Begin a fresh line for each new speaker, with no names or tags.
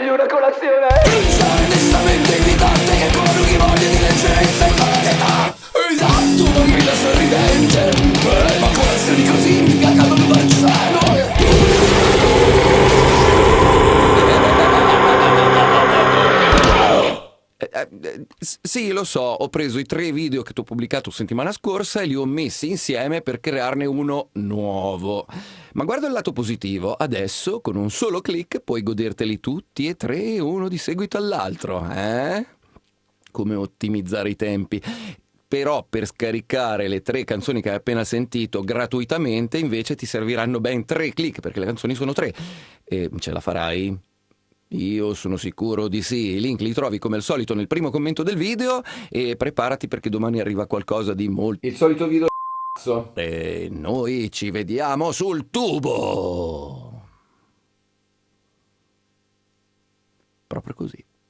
meglio una colazione?
Sì, lo so, ho preso i tre video che ti ho pubblicato settimana scorsa e li ho messi insieme per crearne uno nuovo. Ma guarda il lato positivo, adesso con un solo clic puoi goderteli tutti e tre uno di seguito all'altro, eh? Come ottimizzare i tempi. Però per scaricare le tre canzoni che hai appena sentito gratuitamente invece ti serviranno ben tre clic perché le canzoni sono tre. E ce la farai? Io sono sicuro di sì, i link li trovi come al solito nel primo commento del video e preparati perché domani arriva qualcosa di molto...
Il solito video.
E noi ci vediamo sul tubo! Proprio così.